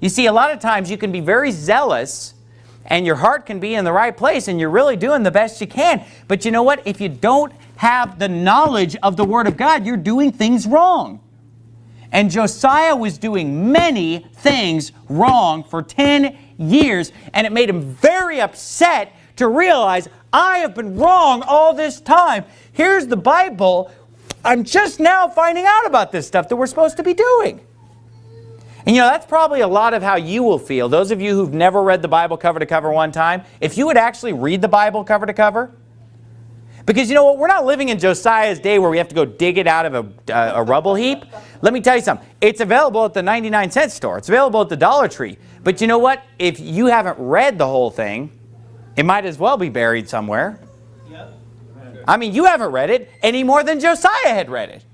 You see, a lot of times you can be very zealous and your heart can be in the right place and you're really doing the best you can. But you know what? If you don't have the knowledge of the Word of God, you're doing things wrong. And Josiah was doing many things wrong for 10 years, and it made him very upset to realize, I have been wrong all this time. Here's the Bible. I'm just now finding out about this stuff that we're supposed to be doing. And you know, that's probably a lot of how you will feel. Those of you who've never read the Bible cover to cover one time, if you would actually read the Bible cover to cover, because you know what, we're not living in Josiah's day where we have to go dig it out of a, uh, a rubble heap. Let me tell you something. It's available at the 99 cent store. It's available at the Dollar Tree. But you know what? If you haven't read the whole thing, it might as well be buried somewhere. I mean, you haven't read it any more than Josiah had read it.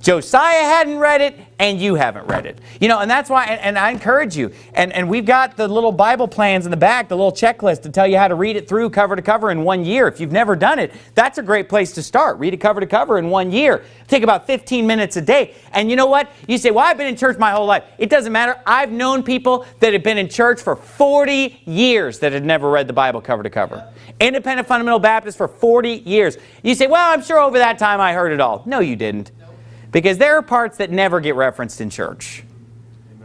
Josiah hadn't read it, and you haven't read it. You know, and that's why, and, and, I encourage you, and, and we've got the little Bible plans in the back, the little checklist to tell you how to read it through cover to cover in one year. If you've never done it, that's a great place to start. Read it cover to cover in one year. Take about 15 minutes a day. And you know what? You say, well, I've been in church my whole life. It doesn't matter. I've known people that have been in church for 40 years that had never read the Bible cover to cover. Independent Fundamental Baptist for 40 years. You say, well, I'm sure over that time I heard it all. No, you didn't. Because there are parts that never get referenced in church.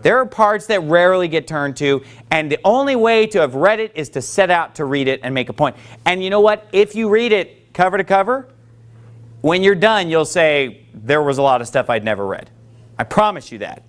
There are parts that rarely get turned to, and the only way to have read it is to set out to read it and make a point. And you know what? If you read it cover to cover, when you're done, you'll say, there was a lot of stuff I'd never read. I promise you that.